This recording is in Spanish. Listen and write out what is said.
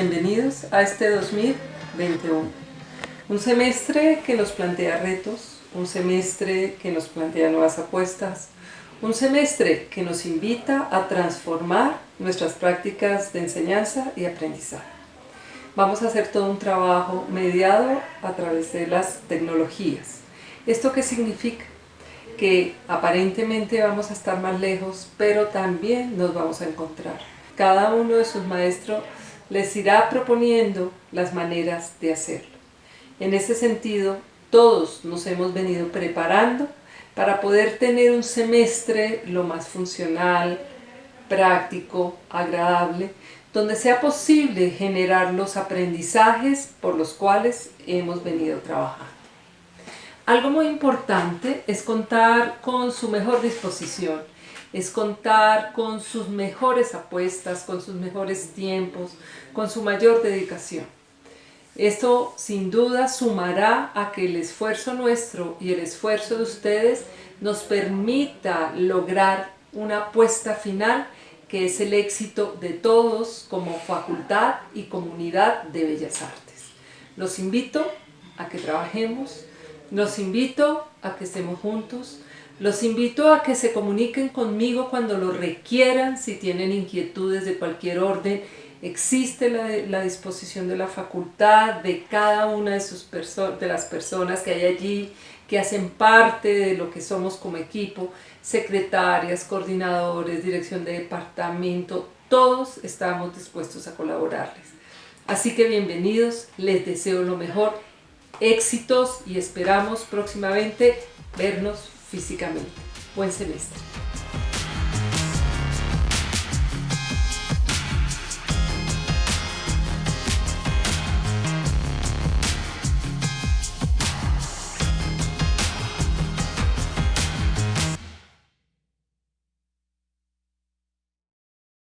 Bienvenidos a este 2021. Un semestre que nos plantea retos, un semestre que nos plantea nuevas apuestas, un semestre que nos invita a transformar nuestras prácticas de enseñanza y aprendizaje. Vamos a hacer todo un trabajo mediado a través de las tecnologías. ¿Esto qué significa? Que aparentemente vamos a estar más lejos, pero también nos vamos a encontrar. Cada uno de sus maestros les irá proponiendo las maneras de hacerlo. En ese sentido, todos nos hemos venido preparando para poder tener un semestre lo más funcional, práctico, agradable, donde sea posible generar los aprendizajes por los cuales hemos venido trabajando. Algo muy importante es contar con su mejor disposición, es contar con sus mejores apuestas, con sus mejores tiempos, con su mayor dedicación. Esto sin duda sumará a que el esfuerzo nuestro y el esfuerzo de ustedes nos permita lograr una apuesta final que es el éxito de todos como facultad y comunidad de Bellas Artes. Los invito a que trabajemos, los invito a que estemos juntos, los invito a que se comuniquen conmigo cuando lo requieran, si tienen inquietudes de cualquier orden. Existe la, disposición de la facultad, de cada una de, sus de las personas que hay allí, que hacen parte de lo que somos como equipo, secretarias, coordinadores, dirección de departamento, todos estamos dispuestos a colaborarles. Así que bienvenidos, les deseo lo mejor, éxitos y esperamos próximamente vernos físicamente. Buen semestre.